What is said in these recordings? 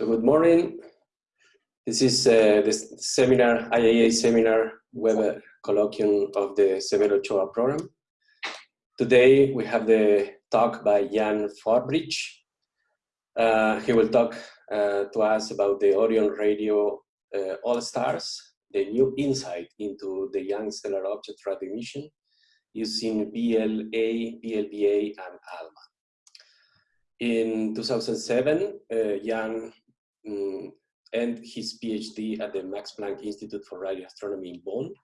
So good morning. This is uh, the seminar, IAA seminar web colloquium of the Severo Ochoa program. Today we have the talk by Jan Forbrich. Uh, he will talk uh, to us about the Orion Radio uh, All-Stars, the new insight into the young stellar object recognition using VLA, VLBA, and ALMA. In 2007, uh, Jan um, ended his PhD at the Max Planck Institute for Radio Astronomy in Bonn.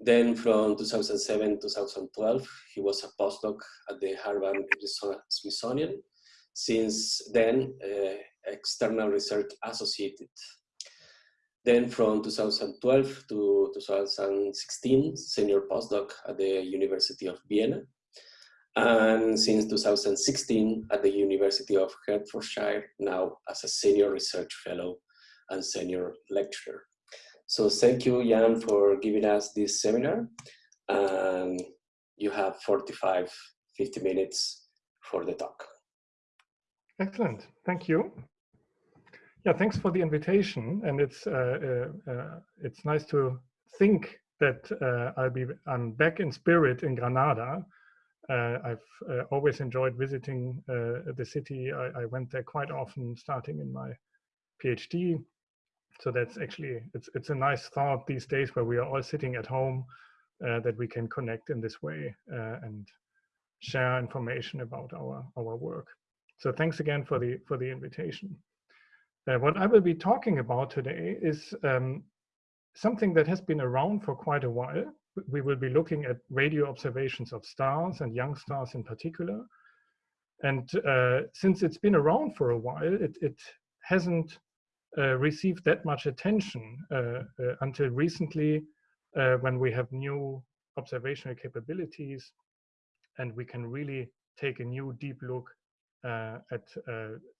Then from 2007 2012, he was a postdoc at the Harvard Smithsonian. Since then, uh, external research associated. Then from 2012 to 2016, senior postdoc at the University of Vienna and since 2016 at the University of Hertfordshire, now as a senior research fellow and senior lecturer. So thank you, Jan, for giving us this seminar. And you have 45, 50 minutes for the talk. Excellent, thank you. Yeah, thanks for the invitation. And it's, uh, uh, uh, it's nice to think that uh, I'll be, I'm back in spirit in Granada uh, I've uh, always enjoyed visiting uh, the city. I, I, went there quite often, starting in my PhD. So that's actually it's it's a nice thought these days where we are all sitting at home uh, that we can connect in this way uh, and share information about our our work. So thanks again for the for the invitation. Uh, what I will be talking about today is um, something that has been around for quite a while, we will be looking at radio observations of stars and young stars in particular. And uh, since it's been around for a while, it, it hasn't uh, received that much attention uh, uh until recently uh, when we have new observational capabilities and we can really take a new deep look uh, at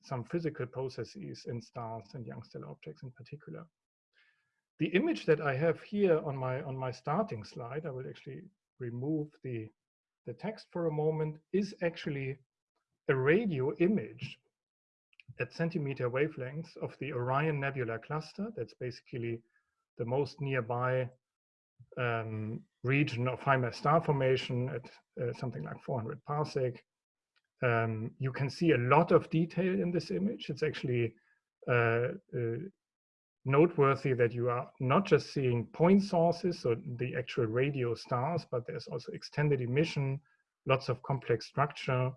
some physical processes in stars and young stellar objects in particular. The image that I have here on my on my starting slide, I will actually remove the, the text for a moment, is actually a radio image at centimeter wavelengths of the Orion Nebula cluster. That's basically the most nearby um, region of high mass star formation at uh, something like 400 parsec. Um, you can see a lot of detail in this image. It's actually uh, uh, noteworthy that you are not just seeing point sources, so the actual radio stars, but there's also extended emission, lots of complex structure.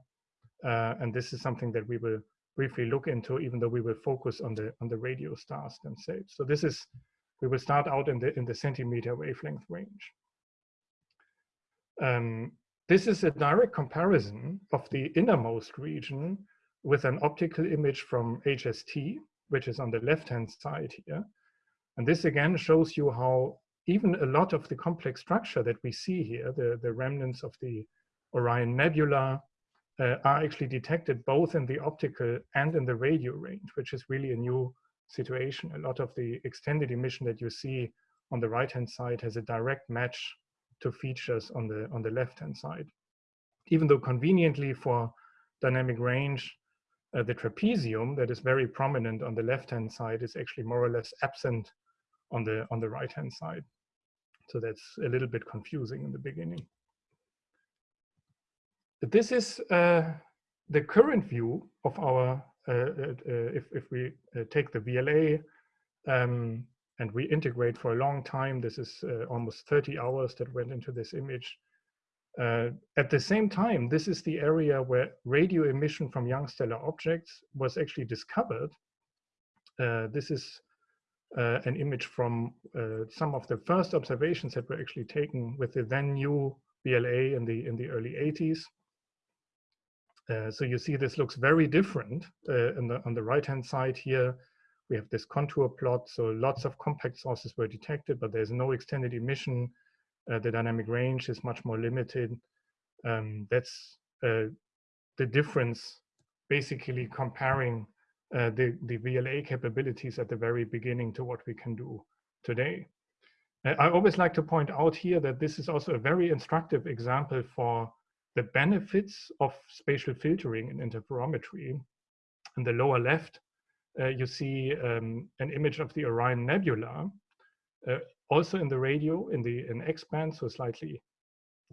Uh, and this is something that we will briefly look into, even though we will focus on the on the radio stars themselves. So this is, we will start out in the in the centimeter wavelength range. Um, this is a direct comparison of the innermost region with an optical image from HST, which is on the left-hand side here. And this again shows you how even a lot of the complex structure that we see here, the, the remnants of the Orion Nebula, uh, are actually detected both in the optical and in the radio range, which is really a new situation. A lot of the extended emission that you see on the right-hand side has a direct match to features on the, on the left-hand side. Even though conveniently for dynamic range, uh, the trapezium that is very prominent on the left-hand side is actually more or less absent on the, on the right-hand side. So that's a little bit confusing in the beginning. This is uh, the current view of our, uh, uh, uh if, if we take the VLA um, and we integrate for a long time, this is almost 30 hours that went into this image. Uh, at the same time, this is the area where radio emission from young stellar objects was actually discovered. Uh, this is uh, an image from uh, some of the first observations that were actually taken with the then new VLA in the in the early 80s. Uh, so you see this looks very different the, on the right hand side here. We have this contour plot, so lots of compact sources were detected, but there's no extended emission uh, the dynamic range is much more limited. Um, that's uh, the difference, basically comparing uh, the, the VLA capabilities at the very beginning to what we can do today. Uh, I always like to point out here that this is also a very instructive example for the benefits of spatial filtering in interferometry. In the lower left, uh, you see um, an image of the Orion Nebula, uh, also in the radio, in the in X-band, so slightly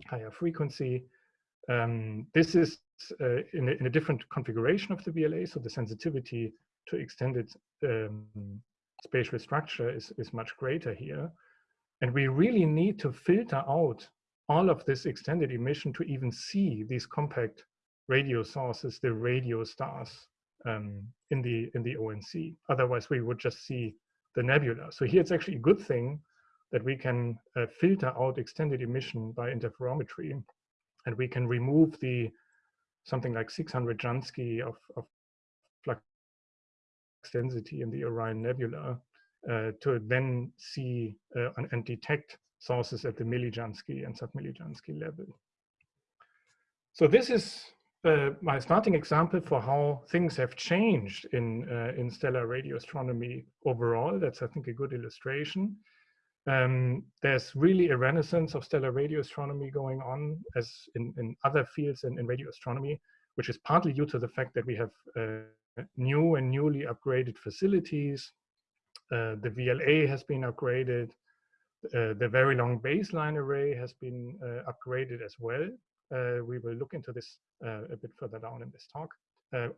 higher frequency. Um, this is uh, in, a, in, a, different configuration of the VLA, so the sensitivity to extended um, spatial structure is, is much greater here. And we really need to filter out all of this extended emission to even see these compact radio sources, the radio stars um, in the in the ONC. Otherwise, we would just see the nebula. So here it's actually a good thing that we can uh, filter out extended emission by interferometry, and we can remove the something like 600 Jansky of, of flux density in the Orion Nebula uh, to then see uh, and, and, detect sources at the millijansky and submillijansky level. So this is uh, my starting example for how things have changed in, uh, in stellar radio astronomy overall. That's, I think, a good illustration. Um, there's really a renaissance of stellar radio astronomy going on as in, in other fields in, in radio astronomy, which is partly due to the fact that we have uh, new and newly upgraded facilities. Uh, the VLA has been upgraded. Uh, the very long baseline array has been uh, upgraded as well. Uh, we will look into this uh, a bit further down in this talk.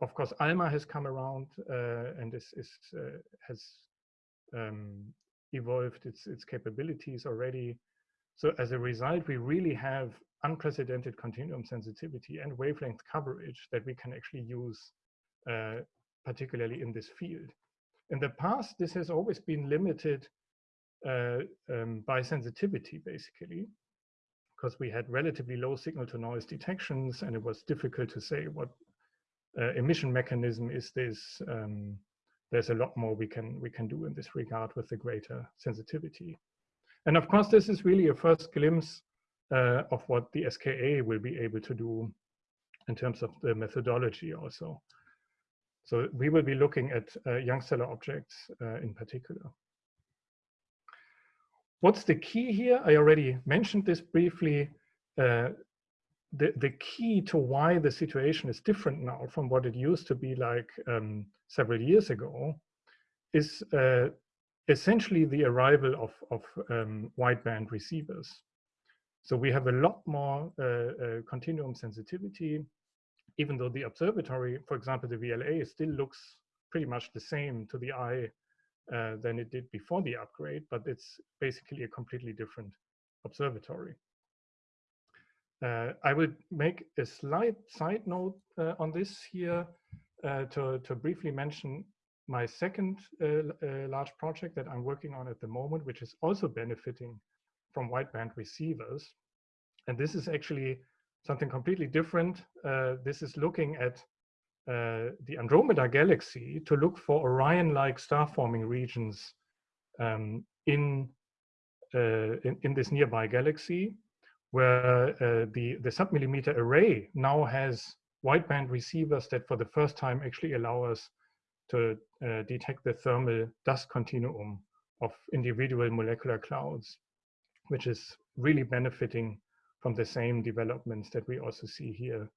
of course, ALMA has come around and is, is has um, evolved its, its capabilities already. So as a result, we really have unprecedented continuum sensitivity and wavelength coverage that we can actually use, uh, particularly in this field. In the past, this has always been limited uh, um, by sensitivity, basically, because we had relatively low signal to noise detections and it was difficult to say what uh, emission mechanism is this um, there's a lot more we can we can do in this regard with the greater sensitivity. And of course, this is really a first glimpse uh, of what the SKA will be able to do in terms of the methodology also. So we will be looking at uh, young stellar objects uh, in particular. What's the key here? I already mentioned this briefly. Uh, the, the key to why the situation is different now from what it used to be like um, several years ago is uh, essentially the arrival of, of um, wideband receivers. So we have a lot more uh, uh, continuum sensitivity, even though the observatory, for example, the VLA still looks pretty much the same to the eye uh, than it did before the upgrade, but it's basically a completely different observatory. Uh, I would make a slight side note uh, on this here uh, to, to briefly mention my second uh, uh, large project that I'm working on at the moment, which is also benefiting from wideband receivers. And this is actually something completely different. Uh, this is looking at the Andromeda galaxy to look for Orion-like star-forming regions um, in, in, in this nearby galaxy where uh, the, the submillimeter array now has wideband receivers that for the first time actually allow us to uh, detect the thermal dust continuum of individual molecular clouds, which is really benefiting from the same developments that we also see here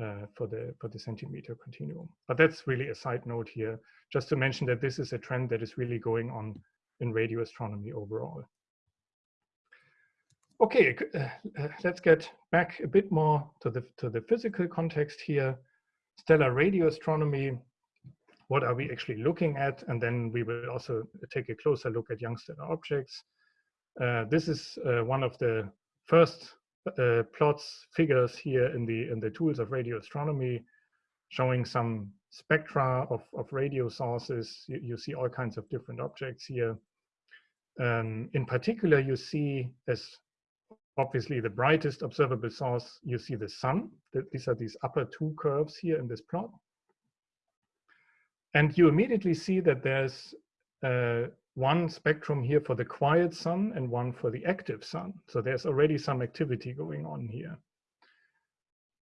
uh, for the for the centimeter continuum. But that's really a side note here, just to mention that this is a trend that is really going on in radio astronomy overall. Okay, uh, uh, let's get back a bit more to the, to the physical context here. Stellar radio astronomy, what are we actually looking at? And then we will also take a closer look at young stellar objects. Uh, this is uh, one of the first uh, plots, figures here in the, in the tools of radio astronomy, showing some spectra of, of radio sources. You, you see all kinds of different objects here. Um, in particular, you see as obviously the brightest observable source, you see the sun. These are these upper two curves here in this plot. And you immediately see that there's uh, one spectrum here for the quiet sun and one for the active sun. So there's already some activity going on here.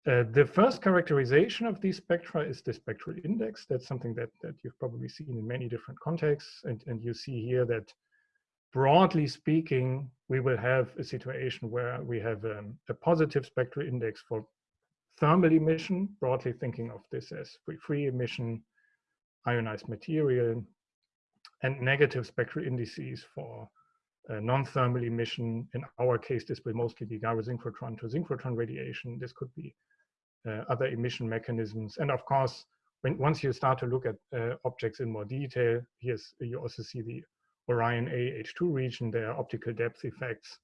Uh, the first characterization of these spectra is the spectral index. That's something that, that you've probably seen in many different contexts. And, and you see here that broadly speaking, we will have a situation where we have um, a positive spectral index for thermal emission, broadly thinking of this as free, emission, ionized material, and negative spectral indices for uh, non-thermal emission. In our case, this will mostly be gyrosynchrotron to synchrotron radiation. This could be uh, other emission mechanisms. And of course, when once you start to look at uh, objects in more detail, here's you also see the Orion A H2 region. There are optical depth effects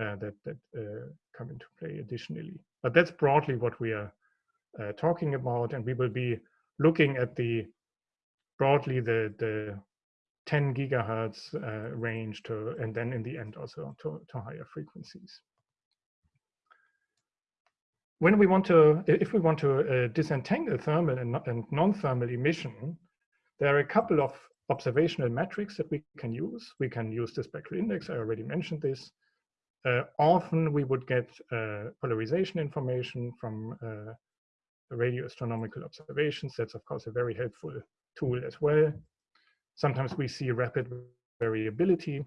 uh, that that uh, come into play additionally. But that's broadly what we are uh, talking about, and we will be looking at the broadly the the 10 gigahertz uh, range to, and then in the end also to, to higher frequencies. When we want to, if we want to uh, disentangle thermal and, and non-thermal emission, there are a couple of observational metrics that we can use. We can use the spectral index, I already mentioned this. Uh, often we would get uh, polarization information from uh, radio astronomical observations. That's of course a very helpful tool as well. Sometimes we see rapid variability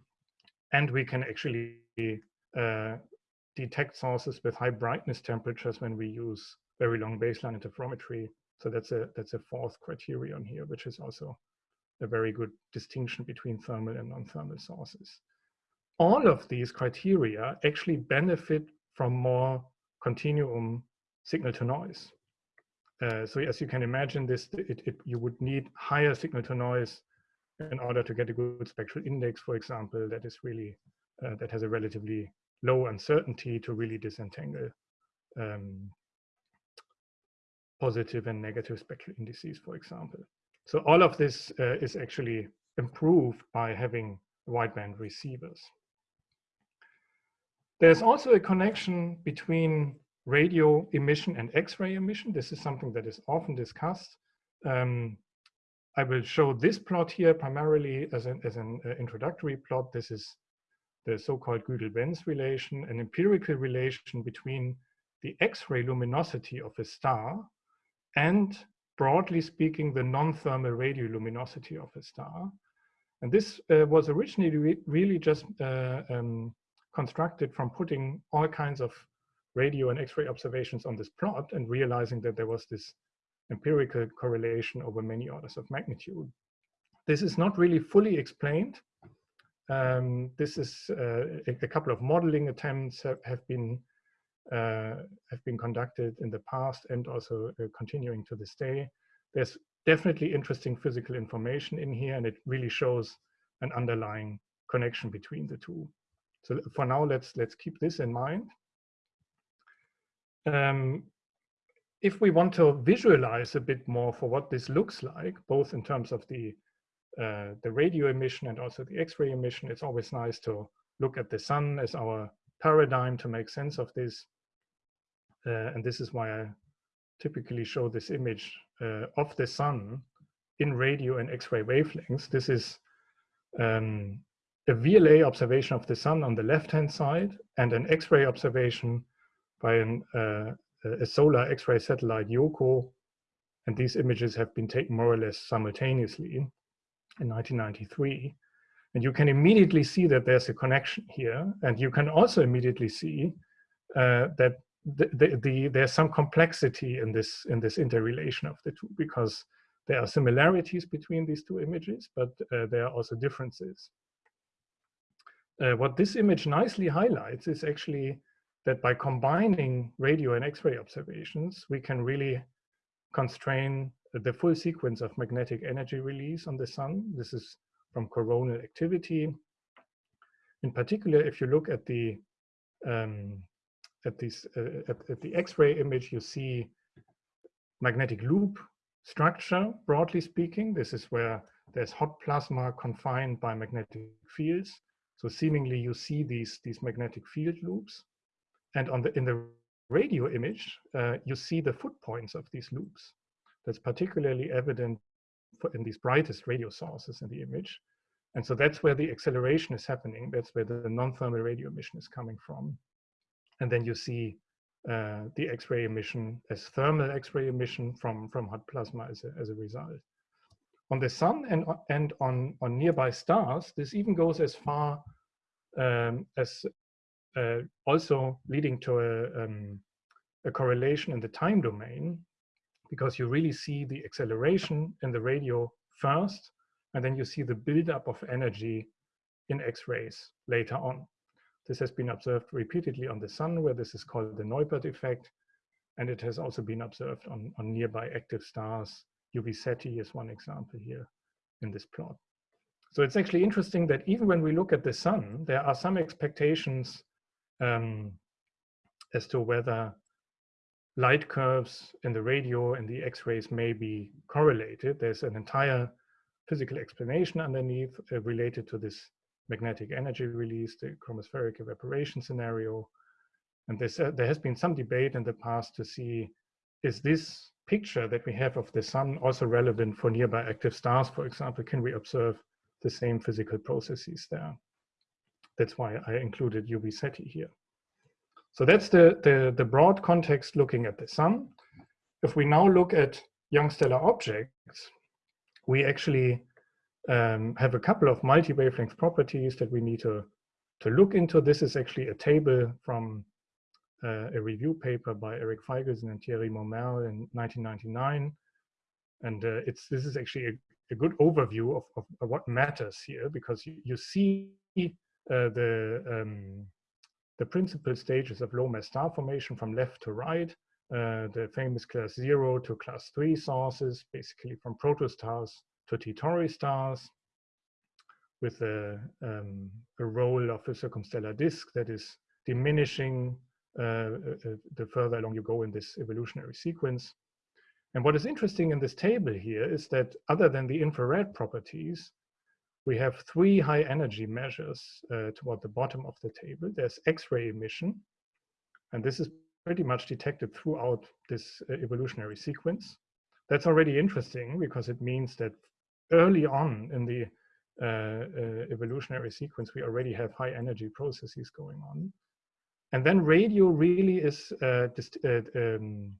and we can actually uh, detect sources with high brightness temperatures when we use very long baseline interferometry. So that's a that's a fourth criterion here, which is also a very good distinction between thermal and non-thermal sources. All of these criteria actually benefit from more continuum signal to noise. Uh, so as you can imagine this, it, it, you would need higher signal to noise in order to get a good spectral index, for example, that is really, uh, that has a relatively low uncertainty to really disentangle um, positive and negative spectral indices, for example. So all of this uh, is actually improved by having wideband receivers. There's also a connection between radio emission and X-ray emission. This is something that is often discussed. Um, I will show this plot here primarily as an, as an uh, introductory plot. This is the so-called Güdel-Benz relation, an empirical relation between the X-ray luminosity of a star and, broadly speaking, the non-thermal radioluminosity of a star. And this uh, was originally re really just uh, um, constructed from putting all kinds of radio and X-ray observations on this plot and realizing that there was this empirical correlation over many orders of magnitude. This is not really fully explained. Um, this is uh, a, couple of modeling attempts have, have been have been conducted in the past and also uh, continuing to this day. There's definitely interesting physical information in here, and it really shows an underlying connection between the two. So for now, let's let's keep this in mind. Um, if we want to visualize a bit more for what this looks like, both in terms of the uh, the radio emission and also the X-ray emission, it's always nice to look at the sun as our paradigm to make sense of this. Uh, and this is why I typically show this image uh, of the sun in radio and X-ray wavelengths. This is um, a VLA observation of the sun on the left-hand side and an X-ray observation by an, uh, a solar X-ray satellite Yohkoh. and these images have been taken more or less simultaneously in 1993. And you can immediately see that there's a connection here, and you can also immediately see uh, that the, the, the, there's some complexity in this in this interrelation of the two because there are similarities between these two images, but uh, there are also differences. Uh, what this image nicely highlights is actually that by combining radio and X-ray observations, we can really constrain the full sequence of magnetic energy release on the sun. This is from coronal activity. In particular, if you look at the um, at this uh, at, at the X-ray image, you see magnetic loop structure. Broadly speaking, this is where there's hot plasma confined by magnetic fields. So seemingly, you see these these magnetic field loops. And on the in the radio image, uh, you see the foot points of these loops. That's particularly evident in these brightest radio sources in the image. And so that's where the acceleration is happening. That's where the non-thermal radio emission is coming from. And then you see uh, the X-ray emission as thermal X-ray emission from, from hot plasma as a, as a result. On the sun and, and on, on nearby stars, this even goes as far um, as uh, also leading to a, um, a correlation in the time domain because you really see the acceleration in the radio first, and then you see the buildup of energy in X-rays later on. This has been observed repeatedly on the sun, where this is called the Neupert effect, and it has also been observed on, on nearby active stars. UV Ceti is one example here in this plot. So it's actually interesting that even when we look at the sun, there are some expectations um, as to whether light curves in the radio and the X-rays may be correlated. There's an entire physical explanation underneath uh, related to this magnetic energy release, the chromospheric evaporation scenario. And this, uh, there has been some debate in the past to see, is this picture that we have of the sun also relevant for nearby active stars, for example? Can we observe the same physical processes there? That's why I included UV Ceti here. So that's the, the, the broad context looking at the sun. If we now look at young stellar objects, we actually um, have a couple of multi-wavelength properties that we need to, to look into. This is actually a table from uh, a review paper by Eric Feigelson and Thierry Montmerle in 1999. And uh, it's this is actually a, a good overview of, of, of, what matters here because you, you see uh, the um, the principal stages of low mass star formation from left to right, uh, the famous class zero to class three sources, basically from protostars to T Tauri stars, with a, um, a role of a circumstellar disk that is diminishing uh, uh, uh, the further along you go in this evolutionary sequence. And what is interesting in this table here is that other than the infrared properties, we have three high energy measures uh, toward the bottom of the table. There's X-ray emission, and this is pretty much detected throughout this uh, evolutionary sequence. That's already interesting because it means that early on in the uh, uh evolutionary sequence, we already have high energy processes going on. And then radio really is uh, uh, um,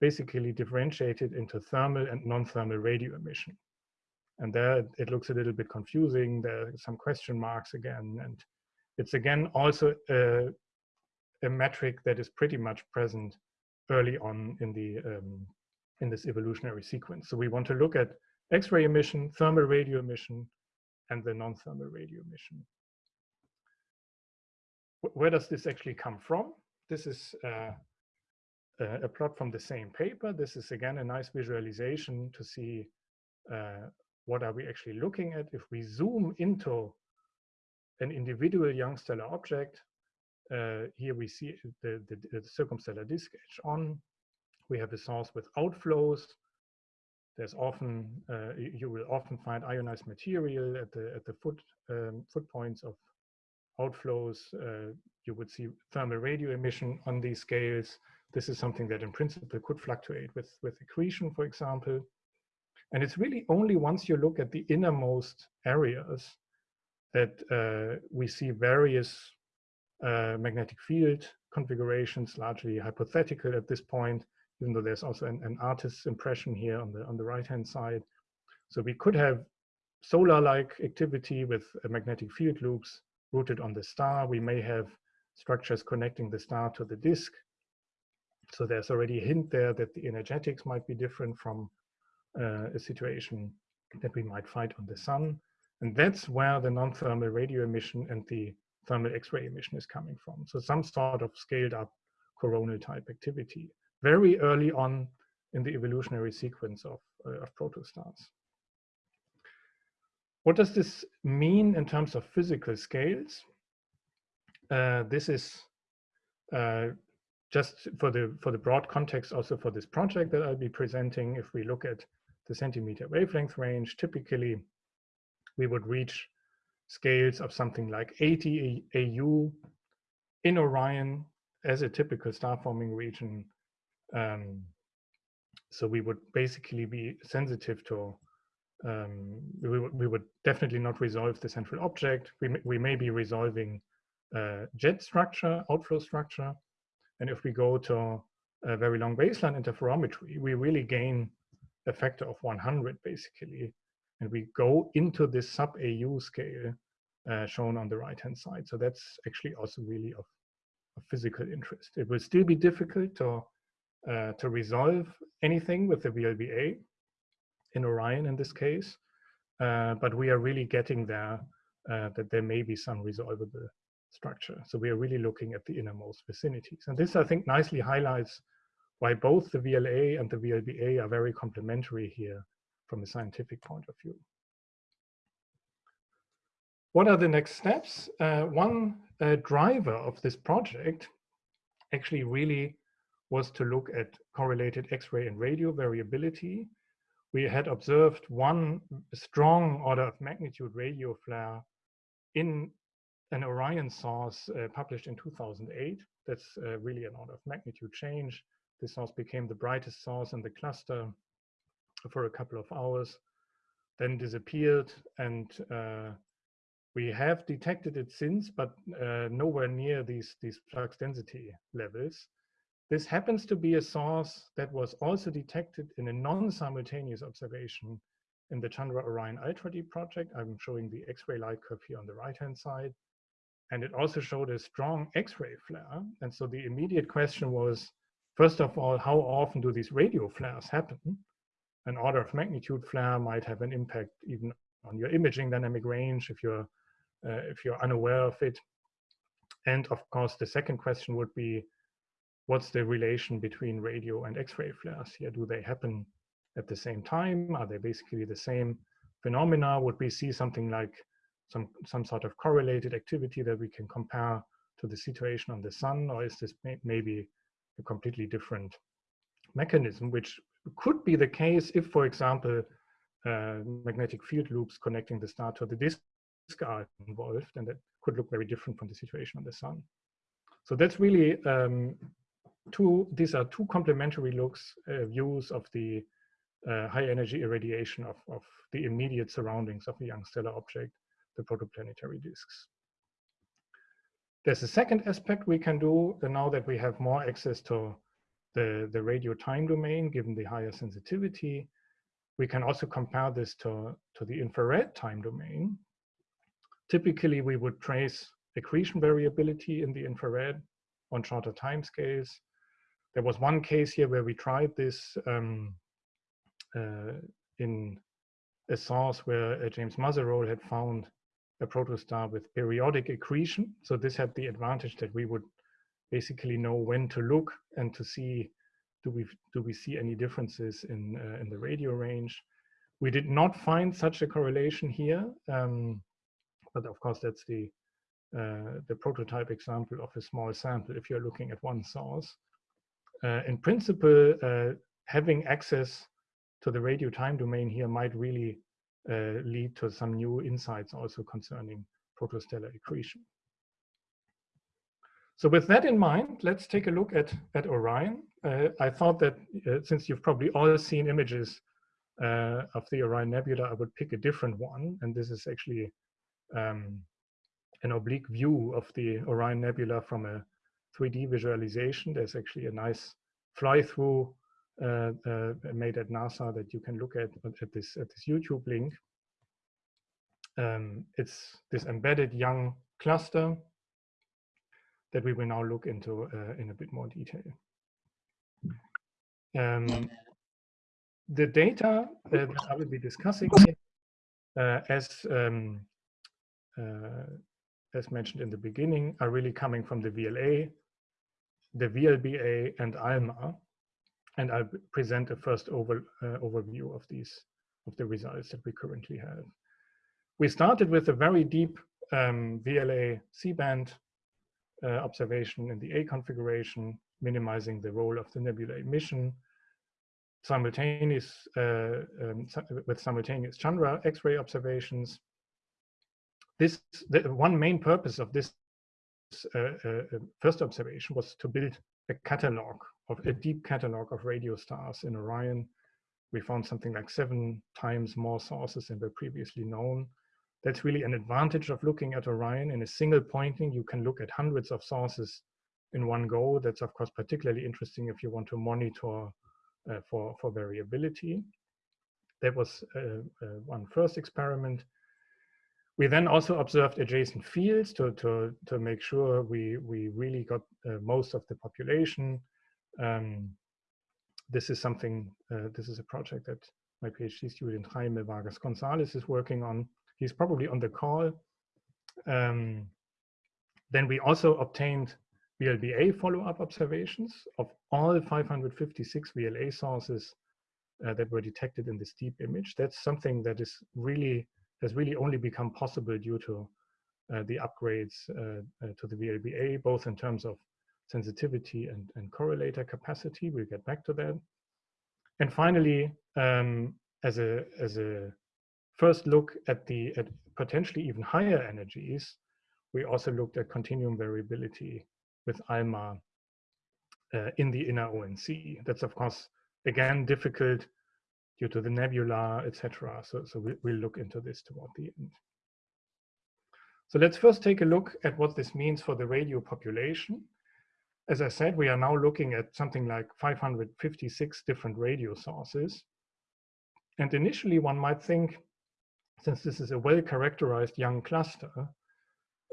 basically differentiated into thermal and non-thermal radio emission. And there it looks a little bit confusing. There are some question marks again. And it's again also a, a metric that is pretty much present early on in the um, in this evolutionary sequence. So we want to look at X-ray emission, thermal radio emission, and the non-thermal radio emission. Where does this actually come from? This is uh, a plot from the same paper. This is again a nice visualization to see uh, what are we actually looking at? If we zoom into an individual young stellar object, uh, here we see the, the, the, circumstellar disk edge on. We have a source with outflows. There's often, uh, you will often find ionized material at the, at the foot, um, foot points of outflows. Uh, you would see thermal radio emission on these scales. This is something that in principle could fluctuate with, with accretion, for example. And it's really only once you look at the innermost areas that uh, we see various uh, magnetic field configurations, largely hypothetical at this point, even though there's also an, an artist's impression here on the, on the right-hand side. So we could have solar-like activity with uh, magnetic field loops rooted on the star. We may have structures connecting the star to the disk. So there's already a hint there that the energetics might be different from a situation that we might find on the sun. And that's where the non-thermal radio emission and the thermal X-ray emission is coming from. So some sort of scaled up coronal type activity very early on in the evolutionary sequence of, uh, of protostars. What does this mean in terms of physical scales? Uh, this is uh, just for the for the broad context also for this project that I'll be presenting. If we look at the centimeter wavelength range, typically we would reach scales of something like 80 AU in Orion as a typical star forming region. Um, so we would basically be sensitive to, um, we, we would definitely not resolve the central object. We, we may be resolving uh, jet structure, outflow structure. And if we go to a very long baseline interferometry, we really gain a factor of 100 basically. And we go into this sub AU scale uh, shown on the right hand side. So that's actually also really of, of physical interest. It will still be difficult to, uh, to resolve anything with the VLBA in Orion in this case, uh, but we are really getting there uh, that there may be some resolvable structure. So we are really looking at the innermost vicinities. And this, I think, nicely highlights why both the VLA and the VLBA are very complementary here from a scientific point of view. What are the next steps? Uh, one uh, driver of this project actually really was to look at correlated X-ray and radio variability. We had observed one strong order of magnitude radio flare in an Orion source uh, published in 2008. That's uh, really an order of magnitude change. This source became the brightest source in the cluster for a couple of hours, then disappeared. And uh, we have detected it since, but uh, nowhere near these, these flux density levels. This happens to be a source that was also detected in a non-simultaneous observation in the Chandra Orion Ultra Deep project. I'm showing the X-ray light curve here on the right-hand side. And it also showed a strong X-ray flare. And so the immediate question was, first of all, how often do these radio flares happen? An order of magnitude flare might have an impact even on your imaging dynamic range if you're, uh, if you're unaware of it. And of course, the second question would be, what's the relation between radio and X-ray flares here? Do they happen at the same time? Are they basically the same phenomena? Would we see something like some, some sort of correlated activity that we can compare to the situation on the sun, or is this may, maybe a completely different mechanism, which could be the case if, for example, uh, magnetic field loops connecting the star to the disk are involved, and that could look very different from the situation on the sun. So that's really um, two, these are two complementary looks, uh, views of the uh, high energy irradiation of, of the immediate surroundings of a young stellar object the protoplanetary disks. There's a second aspect we can do now that we have more access to the, the radio time domain, given the higher sensitivity. We can also compare this to, to the infrared time domain. Typically, we would trace accretion variability in the infrared on shorter time scales. There was one case here where we tried this um, uh, in a source where uh, James Muzerolle had found a protostar with periodic accretion. So this had the advantage that we would basically know when to look and to see do we do we see any differences in uh, in the radio range. We did not find such a correlation here, um, but of course that's the uh, the prototype example of a small sample if you're looking at one source. Uh, in principle, uh, having access to the radio time domain here might really lead to some new insights also concerning protostellar accretion. So with that in mind, let's take a look at, at Orion. Uh, I thought that uh, since you've probably all seen images uh, of the Orion Nebula, I would pick a different one. And this is actually um, an oblique view of the Orion Nebula from a 3D visualization. There's actually a nice fly-through uh, uh, made at NASA that you can look at at this at this YouTube link. Um, it's this embedded young cluster that we will now look into uh, in a bit more detail. Um, the data uh, that I will be discussing uh, as um, uh, as mentioned in the beginning, are really coming from the VLA, the VLBA, and ALMA and I'll present a first over, uh, overview of these, of the results that we currently have. We started with a very deep um, VLA C-band uh, observation in the A configuration, minimizing the role of the nebula emission, simultaneous uh, um, with simultaneous Chandra X-ray observations. This the one main purpose of this uh, uh, first observation was to build a catalog of a deep catalog of radio stars in Orion. We found something like seven times more sources than were previously known. That's really an advantage of looking at Orion. In a single pointing, you can look at hundreds of sources in one go. That's of course particularly interesting if you want to monitor uh, for, for variability. That was uh, uh, one first experiment. We then also observed adjacent fields to, to, to make sure we, we really got uh, most of the population. Um, this is something, uh, this is a project that my PhD student Jaime Vargas Gonzalez is working on. He's probably on the call. Um, then we also obtained VLBA follow-up observations of all 556 VLA sources uh, that were detected in this deep image. That's something that is really has really only become possible due to uh, the upgrades uh, uh to the VLBA, both in terms of sensitivity and, and correlator capacity. We'll get back to that. And finally, um, as a as a first look at the at potentially even higher energies, we also looked at continuum variability with ALMA uh, in the inner ONC. That's of course again difficult due to the nebula, etc. So so we, we'll look into this toward the end. So let's first take a look at what this means for the radio population as I said, we are now looking at something like 556 different radio sources. And initially one might think, since this is a well-characterized young cluster,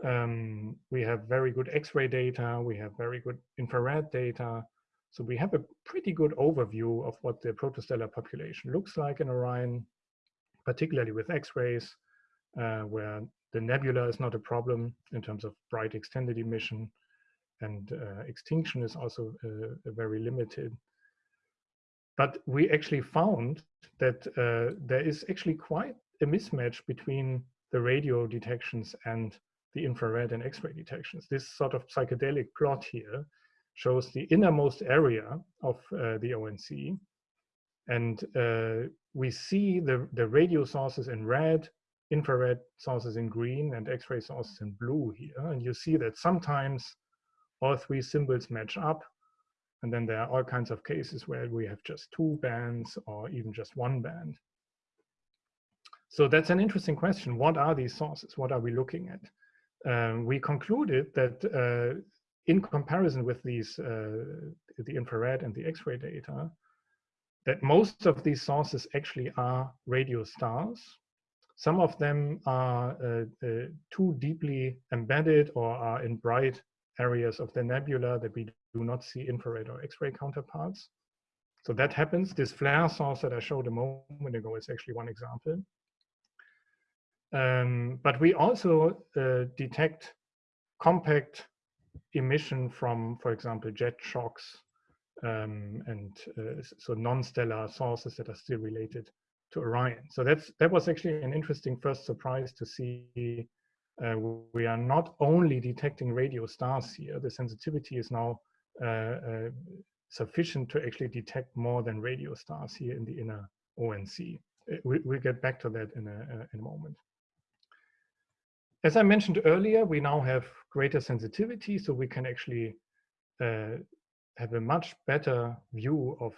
um, we have very good X-ray data, we have very good infrared data. So we have a pretty good overview of what the protostellar population looks like in Orion, particularly with X-rays, uh, where the nebula is not a problem in terms of bright extended emission and uh, extinction is also uh, very limited. But we actually found that uh, there is actually quite a mismatch between the radio detections and the infrared and X-ray detections. This sort of psychedelic plot here shows the innermost area of uh, the ONC. And we see the, the radio sources in red, infrared sources in green, and X-ray sources in blue here. And you see that sometimes all three symbols match up. And then there are all kinds of cases where we have just two bands or even just one band. So that's an interesting question. What are these sources? What are we looking at? Um, we concluded that uh, in comparison with these, uh, the infrared and the X-ray data, that most of these sources actually are radio stars. Some of them are uh, uh too deeply embedded or are in bright areas of the nebula that we do not see infrared or X-ray counterparts. So that happens. This flare source that I showed a moment ago is actually one example. Um, but we also uh, detect compact emission from, for example, jet shocks um, and uh, so non-stellar sources that are still related to Orion. So that's that was actually an interesting first surprise to see uh, we are not only detecting radio stars here, the sensitivity is now uh, uh, sufficient to actually detect more than radio stars here in the inner ONC. Uh, we, will get back to that in a, uh, in a moment. As I mentioned earlier, we now have greater sensitivity, so we can actually have a much better view of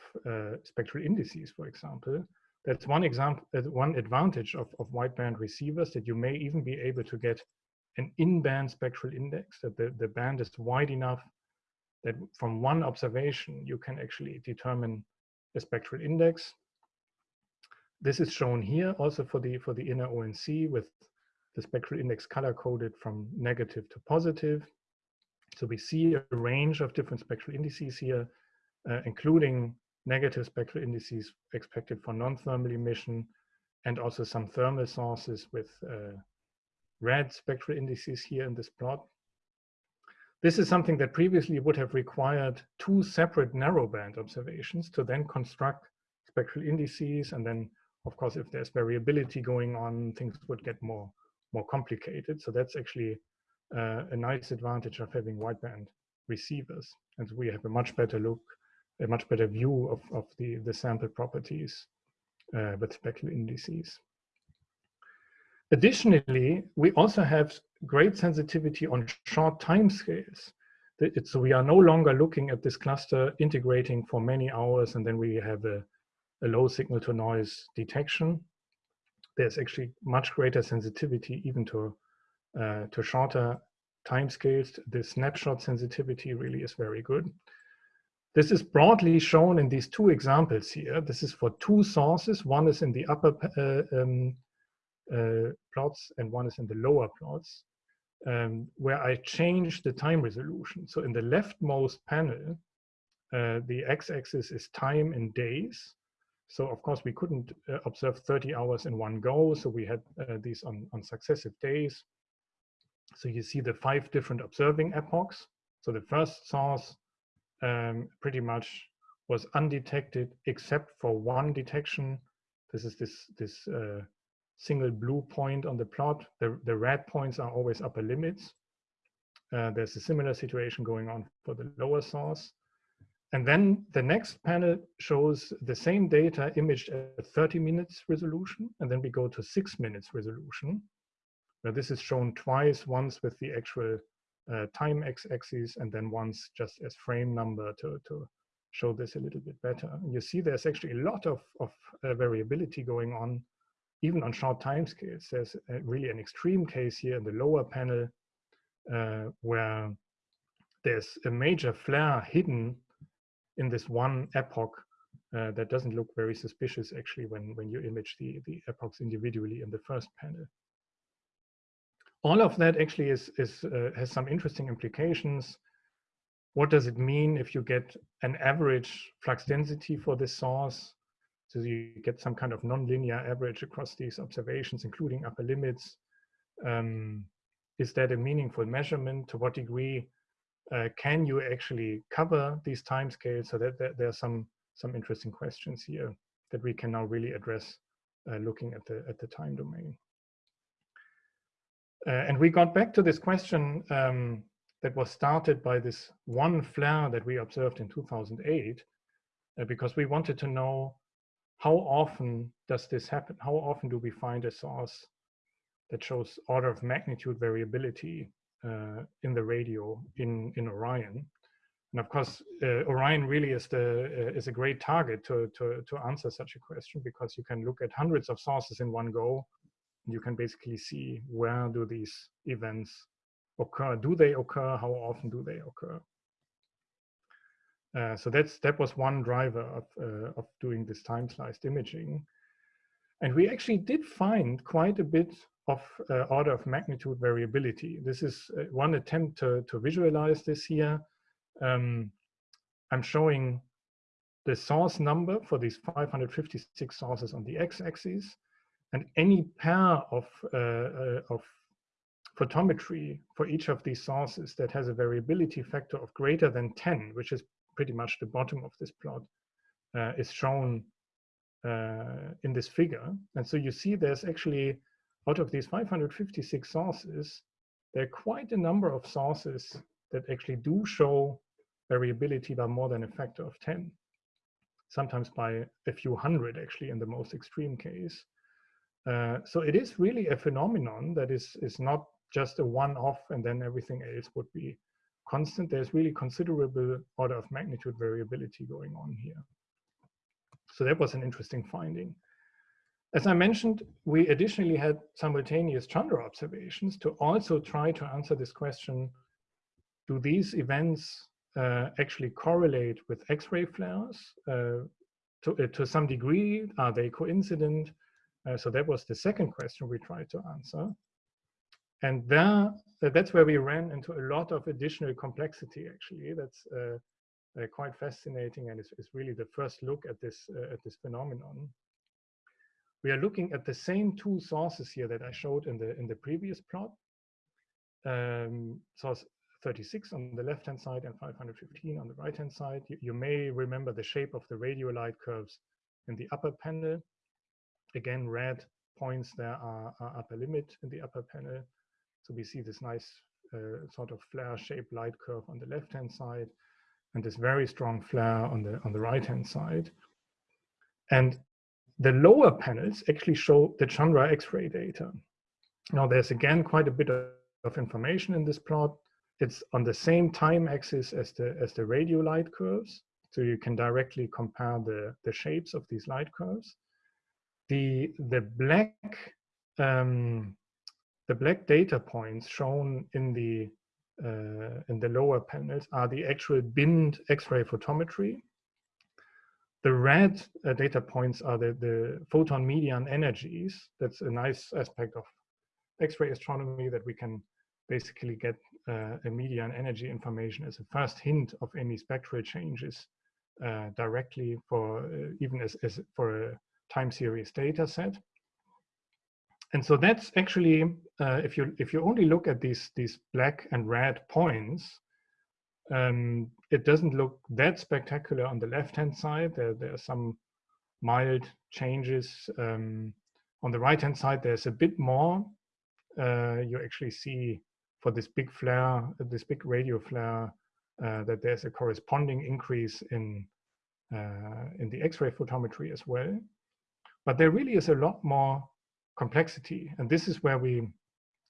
spectral indices, for example, that's one example, uh, one advantage of, of wideband receivers that you may even be able to get an in-band spectral index, that the, the band is wide enough that from one observation, you can actually determine a spectral index. This is shown here also for the, for the inner ONC with the spectral index color coded from negative to positive. So we see a range of different spectral indices here, uh, including negative spectral indices expected for non-thermal emission, and also some thermal sources with uh, red spectral indices here in this plot. This is something that previously would have required two separate narrowband observations to then construct spectral indices. And then, of course, if there's variability going on, things would get more, more complicated. So that's actually uh, a nice advantage of having wideband receivers. And we have a much better look a much better view of, of the, the sample properties uh, with spectral indices. Additionally, we also have great sensitivity on short time scales. So we are no longer looking at this cluster integrating for many hours and then we have a, a low signal to noise detection. There's actually much greater sensitivity even to, uh, to shorter time scales. The snapshot sensitivity really is very good. This is broadly shown in these two examples here. This is for two sources. One is in the upper uh, um, uh, plots and one is in the lower plots, um, where I change the time resolution. So in the leftmost panel, uh, the x-axis is time in days, So of course we couldn't uh, observe 30 hours in one go. So we had uh, these on, on successive days. So you see the five different observing epochs. So the first source um, pretty much was undetected except for one detection. This is this, this uh, single blue point on the plot. The, the red points are always upper limits. Uh, there's a similar situation going on for the lower source. And then the next panel shows the same data imaged at 30 minutes resolution, and then we go to six minutes resolution, where this is shown twice, once with the actual time x-axis, and then once just as frame number to, to show this a little bit better. You see there's actually a lot of, of uh, variability going on, even on short time scales. There's really an extreme case here in the lower panel, uh, where there's a major flare hidden in this one epoch uh, that doesn't look very suspicious actually when, when you image the, the epochs individually in the first panel. All of that actually is, is, uh, has some interesting implications. What does it mean if you get an average flux density for this source? So you get some kind of nonlinear average across these observations, including upper limits. Um, is that a meaningful measurement? To what degree uh, can you actually cover these timescales? So that, that there are some some interesting questions here that we can now really address uh, looking at the at the time domain. Uh, and we got back to this question um, that was started by this one flare that we observed in 2008, uh, because we wanted to know how often does this happen? How often do we find a source that shows order of magnitude variability uh, in the radio in, in Orion. And of course, uh, Orion really is the uh, is a great target to, to to answer such a question because you can look at hundreds of sources in one go, you can basically see where do these events occur? Do they occur? How often do they occur? Uh, so that's that was one driver of uh, of doing this time sliced imaging, and we actually did find quite a bit of uh, order of magnitude variability. This is uh, one attempt to, to visualize this here. Um, I'm showing the source number for these 556 sources on the x-axis, and any pair of, uh, uh, of photometry for each of these sources that has a variability factor of greater than 10, which is pretty much the bottom of this plot, uh, is shown uh, in this figure. And so you see there's actually out of these 556 sources, there are quite a number of sources that actually do show variability by more than a factor of 10, sometimes by a few hundred actually in the most extreme case. Uh, so it is really a phenomenon that is, is not just a one-off and then everything else would be constant. There's really considerable order of magnitude variability going on here. So that was an interesting finding. As I mentioned, we additionally had simultaneous Chandra observations to also try to answer this question, do these events uh, actually correlate with X-ray flares? Uh, to, uh, to some degree, are they coincident? Uh, so that was the second question we tried to answer. And there, that's where we ran into a lot of additional complexity, actually. That's uh, uh, quite fascinating and it's, it's, really the first look at this, at this phenomenon we are looking at the same two sources here that I showed in the in the previous plot. Um, source 36 on the left-hand side and 515 on the right-hand side. You, you, may remember the shape of the radio light curves in the upper panel. Again, red points there are, are upper limit in the upper panel. So we see this nice uh, sort of flare-shaped light curve on the left-hand side and this very strong flare on the on the right-hand side. And the lower panels actually show the Chandra X-ray data. Now there's again quite a bit of information in this plot. It's on the same time axis as the, as the radio light curves. So you can directly compare the, the shapes of these light curves. The, the black um, the black data points shown in the uh, in the lower panels are the actual binned X-ray photometry the red uh, data points are the, the photon median energies. That's a nice aspect of X-ray astronomy that we can basically get uh, a median energy information as a first hint of any spectral changes uh, directly for uh, even as, as for a time series data set. And so that's actually, uh, if you if you only look at these these black and red points, um, it doesn't look that spectacular on the left-hand side. There, there are some mild changes. Um, on the right-hand side, there's a bit more. Uh, you actually see for this big flare, this big radio flare, uh, that there's a corresponding increase in uh, in the X-ray photometry as well. But there really is a lot more complexity, and this is where we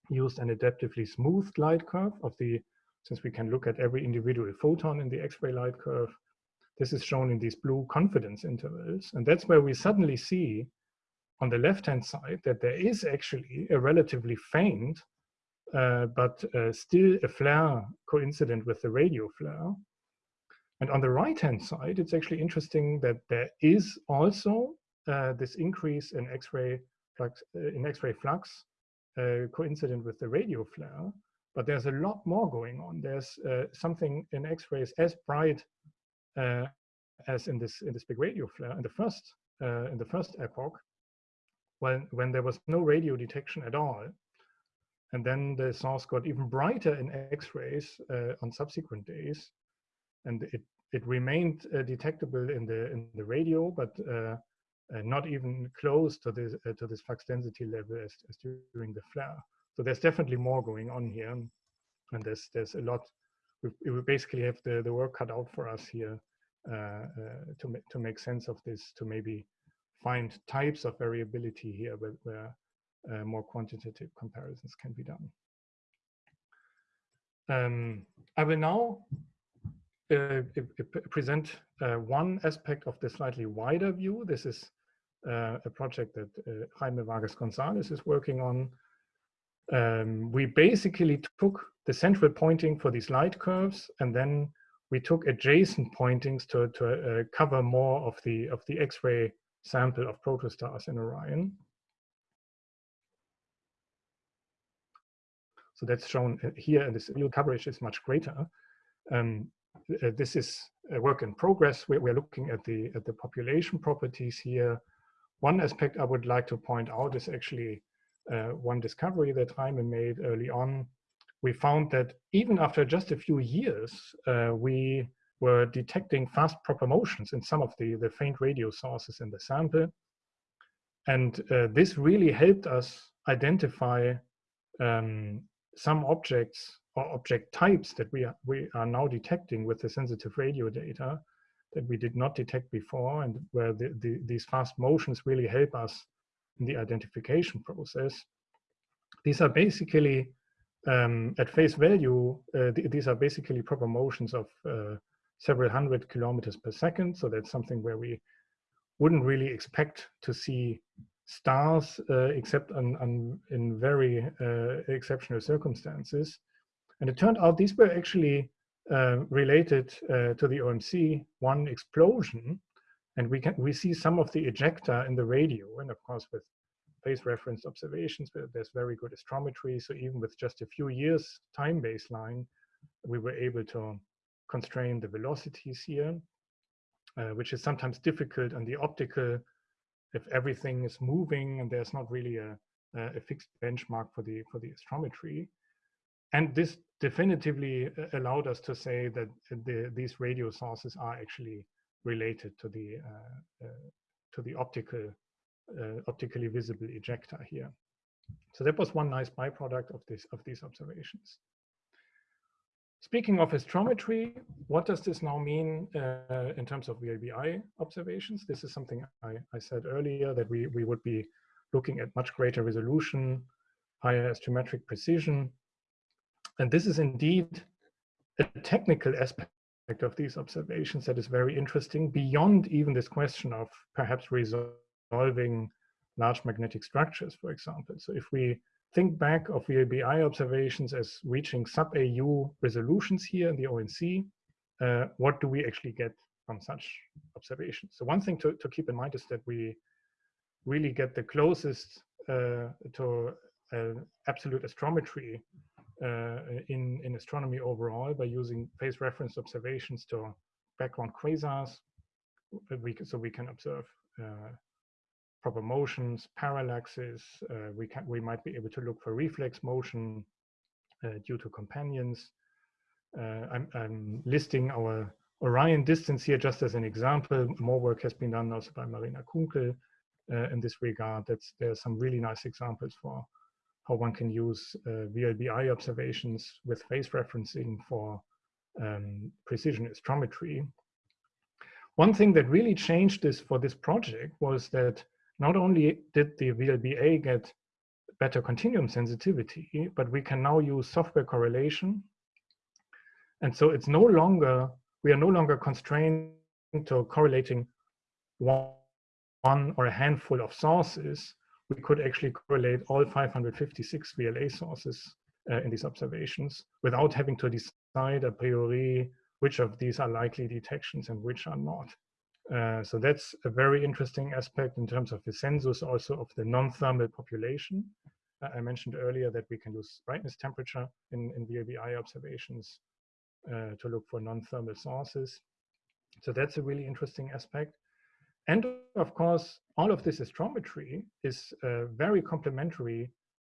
used an adaptively smoothed light curve of the since we can look at every individual photon in the X-ray light curve, this is shown in these blue confidence intervals. And that's where we suddenly see on the left-hand side that there is actually a relatively faint, uh, but uh, still a flare coincident with the radio flare. And on the right-hand side, it's actually interesting that there is also uh, this increase in X-ray flux, uh, in X-ray flux uh, coincident with the radio flare. But there's a lot more going on. There's something in X-rays as bright as in this in this big radio flare in the first in the first epoch, when when there was no radio detection at all, and then the source got even brighter in X-rays uh, on subsequent days, and it it remained uh, detectable in the in the radio, but uh, not even close to this to this flux density level as, as during the flare. So there's definitely more going on here, and there's there's a lot. We, we basically have the the work cut out for us here uh, uh, to make to make sense of this, to maybe find types of variability here where, where uh, more quantitative comparisons can be done. Um, I will now uh, present uh, one aspect of the slightly wider view. This is uh, a project that Jaime Vargas Gonzalez is working on um, we basically took the central pointing for these light curves and then we took adjacent pointings to, to uh, cover more of the of the X-ray sample of protostars in Orion. So that's shown uh, here, and this field coverage is much greater. Um, uh, this is a work in progress. We're, we're looking at the at the population properties here. One aspect I would like to point out is actually uh, one discovery that Jaime made early on, we found that even after just a few years, uh, we were detecting fast proper motions in some of the, the faint radio sources in the sample. And uh, this really helped us identify um, some objects or object types that we are, we are now detecting with the sensitive radio data that we did not detect before and where the, the, these fast motions really help us in the identification process. These are basically, um, at face value, uh, th these are basically proper motions of uh, several hundred kilometers per second. So that's something where we wouldn't really expect to see stars uh, except on, on, in very uh, exceptional circumstances. And it turned out these were actually uh, related uh, to the OMC one explosion and we can we see some of the ejecta in the radio, and of course with phase reference observations, there's very good astrometry. So even with just a few years time baseline, we were able to constrain the velocities here, uh, which is sometimes difficult on the optical if everything is moving and there's not really a, a fixed benchmark for the for the astrometry. And this definitively uh, allowed us to say that the, these radio sources are actually related to the uh, uh, to the optical optically visible ejecta here. So that was one nice byproduct of this of these observations. Speaking of astrometry, what does this now mean uh, in terms of VLBI observations? This is something I, I, said earlier that we, we would be looking at much greater resolution, higher astrometric precision. And this is indeed a technical aspect of these observations that is very interesting beyond even this question of perhaps resolving large magnetic structures, for example. So if we think back of VLBI observations as reaching sub-AU resolutions here in the ONC, uh, what do we actually get from such observations? So one thing to, to keep in mind is that we really get the closest uh, to uh, absolute astrometry in, in astronomy overall by using phase reference observations to background quasars. we so we can observe uh, proper motions, parallaxes. Uh, we can we might be able to look for reflex motion uh, due to companions. Uh, I'm, I'm listing our Orion distance here just as an example. More work has been done also by Marina Kounkel uh, in this regard. That's, there are some really nice examples for how one can use uh, VLBI observations with phase referencing for um, precision astrometry. One thing that really changed this for this project was that not only did the VLBA get better continuum sensitivity, but we can now use software correlation. And so it's no longer, we are no longer constrained to correlating one, one or a handful of sources. We could actually correlate all 556 VLA sources uh, in these observations without having to decide a priori which of these are likely detections and which are not. Uh, so that's a very interesting aspect in terms of the census also of the non-thermal population. Uh, I mentioned earlier that we can use brightness temperature in, in VLBI observations uh, to look for non-thermal sources. So that's a really interesting aspect. And of course, all of this astrometry is uh, very complementary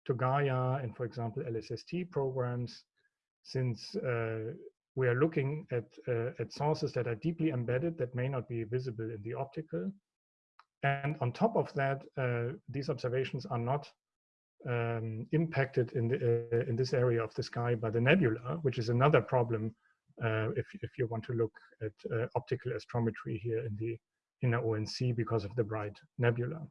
to Gaia and, for example, LSST programs, since uh, we are looking at, uh, at sources that are deeply embedded that may not be visible in the optical. And on top of that, uh, these observations are not um, impacted in, the, uh, in this area of the sky by the nebula, which is another problem uh, if, if you want to look at optical astrometry here in the inner ONC because of the bright nebula.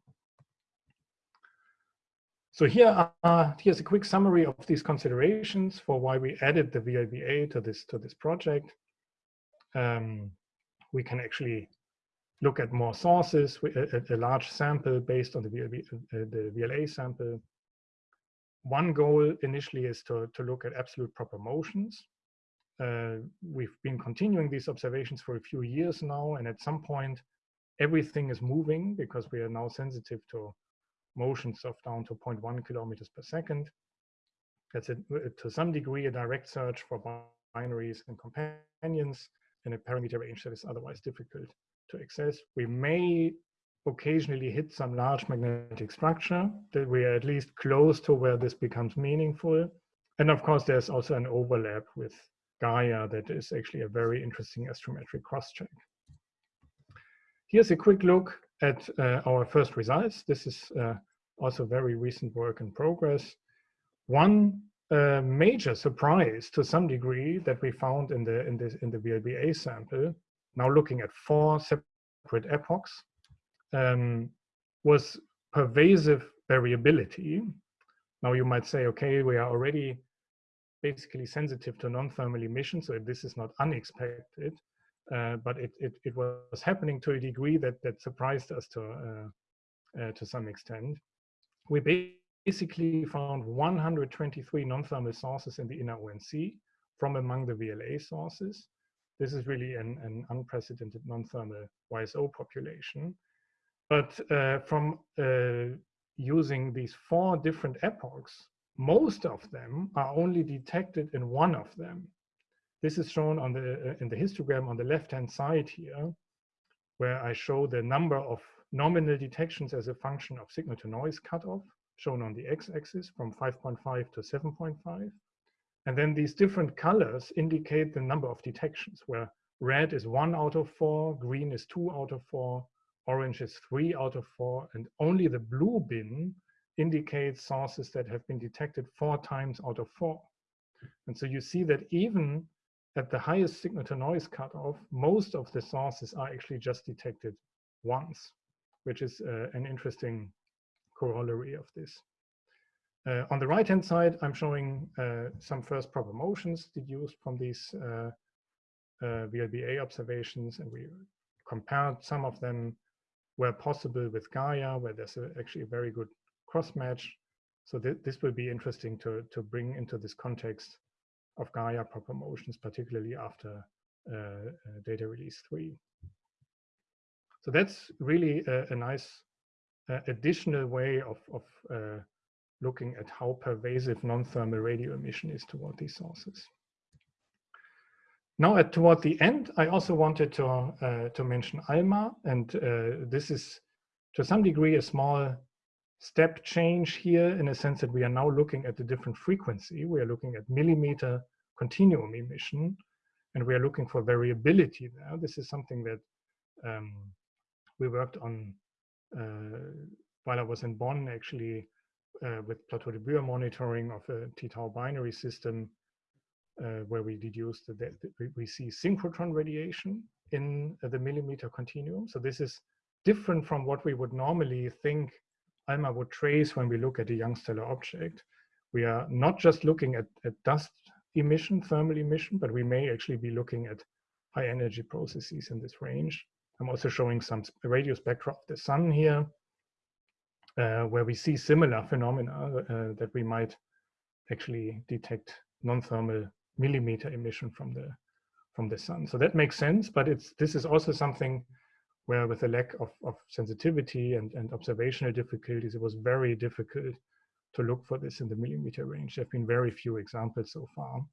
So here are, here's a quick summary of these considerations for why we added the VLBA to this, to this project. Um, we can actually look at more sources, a, a large sample based on the, uh, the VLA sample. One goal initially is to, to look at absolute proper motions. Uh, we've been continuing these observations for a few years now, and at some point, everything is moving because we are now sensitive to motions of down to 0.1 kilometers per second. That's a, uh, to some degree a direct search for binaries and companions in a parameter range that is otherwise difficult to access. We may occasionally hit some large magnetic structure that we are at least close to where this becomes meaningful. And of course, there's also an overlap with Gaia that is actually a very interesting astrometric cross-check. Here's a quick look at uh, our first results. This is uh, also very recent work in progress. One uh, major surprise to some degree that we found in the in this in the VLBA sample, now looking at four separate epochs, um, was pervasive variability. Now you might say, okay, we are already basically sensitive to non-thermal emission, so this is not unexpected, uh, but it, it, it, was happening to a degree that, that surprised us to, uh, uh, to some extent we basically found 123 non-thermal sources in the inner ONC from among the VLA sources. This is really an, an unprecedented non-thermal YSO population. But uh, from using these four different epochs, most of them are only detected in one of them. This is shown on the, uh, in the histogram on the left-hand side here, where I show the number of nominal detections as a function of signal to noise cutoff, shown on the x-axis from 5.5 to 7.5. And then these different colors indicate the number of detections, where red is one out of four, green is two out of four, orange is three out of four, and only the blue bin indicates sources that have been detected four times out of four. And so you see that even at the highest signal to noise cutoff, most of the sources are actually just detected once which is uh, an interesting corollary of this. Uh, on the right-hand side, I'm showing uh, some first proper motions deduced from these uh, uh, VLBA observations, and we compared some of them where possible with Gaia, where there's a, actually a very good cross-match. So th this will be interesting to, to bring into this context of Gaia proper motions, particularly after uh, data release 3. So that's really a, a nice uh, additional way of, of uh, looking at how pervasive non-thermal radio emission is toward these sources. now at toward the end, I also wanted to, uh, to mention ALMA, and uh, this is to some degree a small step change here in a sense that we are now looking at a different frequency. We are looking at millimeter continuum emission, and we are looking for variability there. This is something that um, we worked on uh, while I was in Bonn, actually, uh, with Plateau de Bure monitoring of a t-tau binary system, uh, where we deduced that we see synchrotron radiation in the millimeter continuum. So this is different from what we would normally think ALMA would trace when we look at a young stellar object. We are not just looking at, at dust emission, thermal emission, but we may actually be looking at high energy processes in this range. I'm also showing some radio spectra of the sun here, uh, where we see similar phenomena uh, that we might actually detect non-thermal millimeter emission from the from the sun. So that makes sense, but it's this is also something where with a lack of, of sensitivity and, and observational difficulties, it was very difficult to look for this in the millimeter range. There have been very few examples so far.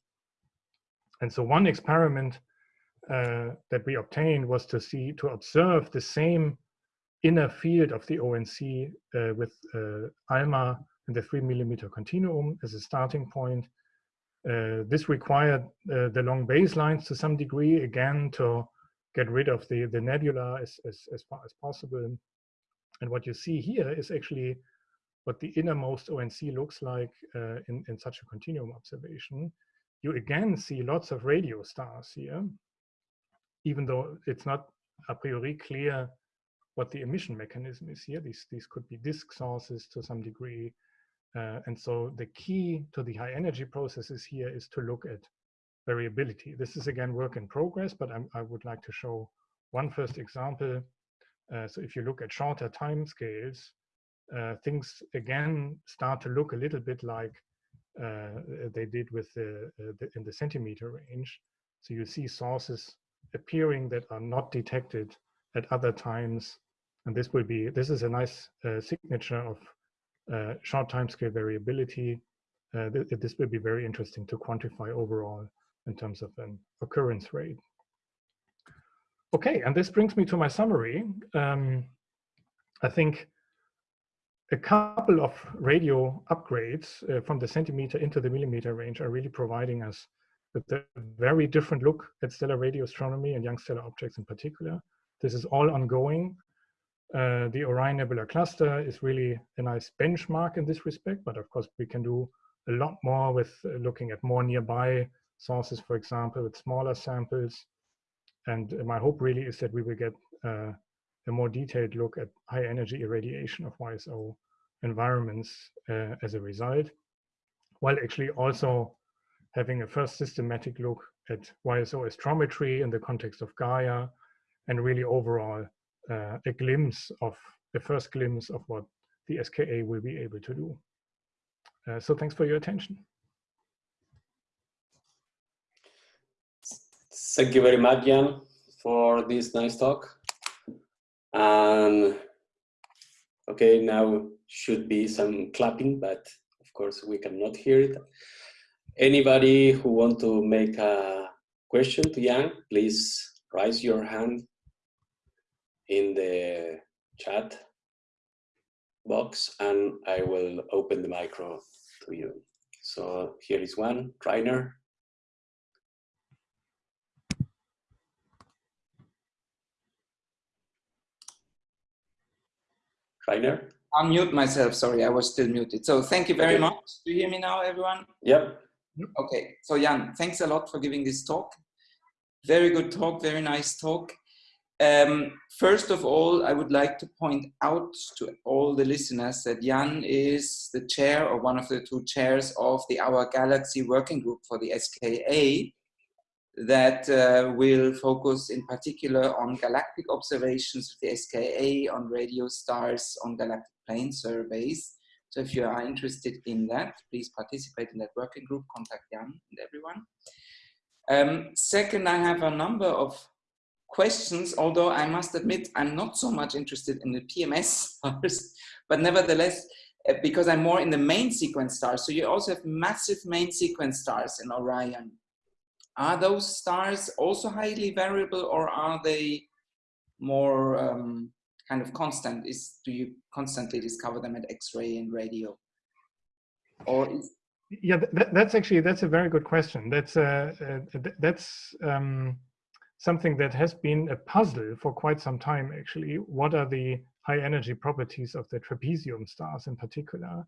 And so one experiment uh, that we obtained was to see, to observe the same inner field of the ONC uh, with uh, ALMA in the three millimeter continuum as a starting point. Uh, this required uh, the long baselines to some degree, again, to get rid of the, the nebula as, as, as far as possible. And what you see here is actually what the innermost ONC looks like uh, in, in such a continuum observation. You again see lots of radio stars here, even though it's not a priori clear what the emission mechanism is here. These, these could be disk sources to some degree. Uh, and so the key to the high energy processes here is to look at variability. This is again work in progress, but I'm, i would like to show one first example. Uh, so if you look at shorter time scales, uh, things again start to look a little bit like uh, they did with the, uh, the, in the centimeter range. So you see sources appearing that are not detected at other times. And this will be, this is a nice uh, signature of uh, short time scale variability. Th this will be very interesting to quantify overall in terms of an occurrence rate. Okay, and this brings me to my summary. Um, I think a couple of radio upgrades uh, from the centimeter into the millimeter range are really providing us with a very different look at stellar radio astronomy and young stellar objects in particular. This is all ongoing. Uh, the Orion Nebula Cluster is really a nice benchmark in this respect, but of course we can do a lot more with looking at more nearby sources, for example, with smaller samples. And my hope really is that we will get uh, a more detailed look at high energy irradiation of YSO environments uh, as a result, while actually also having a first systematic look at YSO astrometry in the context of Gaia, and really overall uh, a glimpse of the first glimpse of what the SKA will be able to do. Uh, so thanks for your attention. Thank you very much, Jan, for this nice talk. And okay, now should be some clapping, but of course we cannot hear it. Anybody who want to make a question to Jan, please raise your hand in the chat box and I will open the micro to you. So here is one, Rainer. Rainer? Unmute myself, sorry, I was still muted. So thank you very okay. much. Do you hear me now, everyone? Yep. Okay, so Jan, thanks a lot for giving this talk. Very good talk, very nice talk. Um, first of all, I would like to point out to all the listeners that Jan is the chair or one of the two chairs of the Our Galaxy Working Group for the SKA, that uh, will focus in particular on galactic observations with the SKA, on radio stars, on galactic plane surveys. So if you are interested in that, please participate in that working group, contact Jan and everyone. Um, second, I have a number of questions, although I must admit I'm not so much interested in the PMS stars, but nevertheless, uh, because I'm more in the main sequence stars. So you also have massive main sequence stars in Orion. Are those stars also highly variable or are they more um, kind of constant? Is Do you constantly discover them at X-ray and radio? Or yeah, that, that's actually, that's a very good question. That's, uh, uh, that's um, something that has been a puzzle for quite some time, actually. What are the high energy properties of the trapezium stars in particular?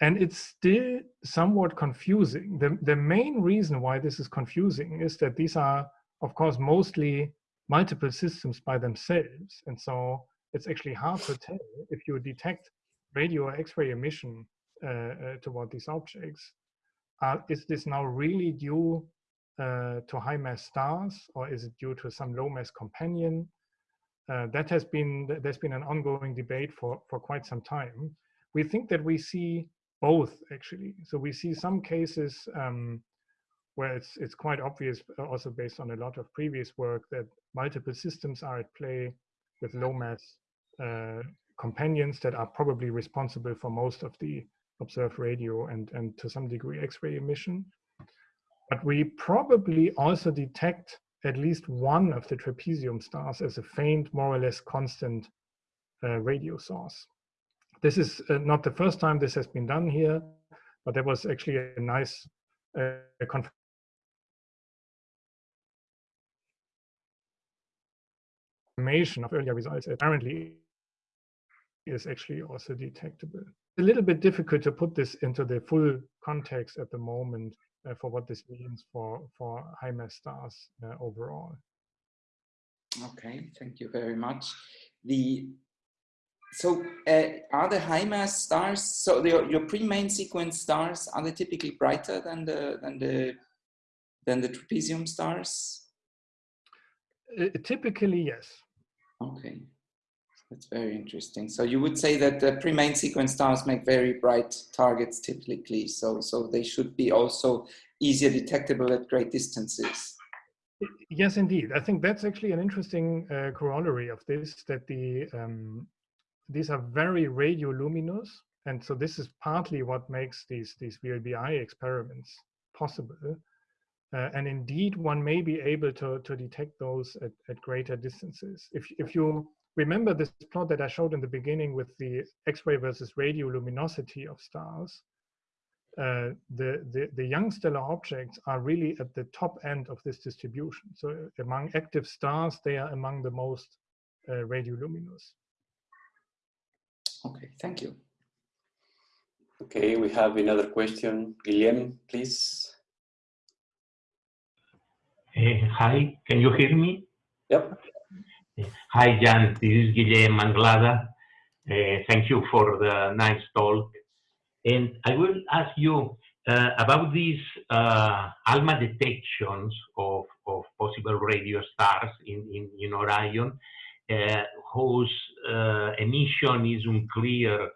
And it's still somewhat confusing. The, the main reason why this is confusing is that these are, of course, mostly multiple systems by themselves. And so it's actually hard to tell if you detect radio or X-ray emission uh, uh, toward these objects. Uh, is this now really due to high mass stars or is it due to some low mass companion? that has been, there's been an ongoing debate for, for quite some time. We think that we see both actually. So we see some cases um, where it's it's quite obvious, also based on a lot of previous work, that multiple systems are at play with low mass uh, companions that are probably responsible for most of the observed radio and, and to some degree X-ray emission. But we probably also detect at least one of the trapezium stars as a faint, more or less constant uh, radio source. This is uh, not the first time this has been done here, but there was actually a nice uh, confirmation of earlier results. Apparently, is actually also detectable a little bit difficult to put this into the full context at the moment uh, for what this means for, for high mass stars uh, overall. Okay, thank you very much. The so uh, are the high mass stars so the, your pre-main sequence stars are they typically brighter than the than the than the trapezium stars? Uh, typically, yes. Okay. That's very interesting. So you would say that the pre-main sequence stars make very bright targets typically, so, so they should be also easier detectable at great distances. Yes, indeed. I think that's actually an interesting uh, corollary of this, that the um, these are very radioluminous. And so this is partly what makes these, these VLBI experiments possible. Uh, and indeed, one may be able to, to detect those at, at greater distances. If, if you remember this plot that I showed in the beginning with the X-ray versus radioluminosity of stars, uh, the, the, the young stellar objects are really at the top end of this distribution. So among active stars, they are among the most uh, radioluminous. Okay, thank you. Okay, we have another question. Guillem, please. Uh, hi, can you hear me? Yep. Hi, Jan. This is Guillem Anglada. Uh, thank you for the nice talk. And I will ask you uh, about these uh, ALMA detections of, of possible radio stars in, in, in Orion, uh, whose uh, emission is unclear,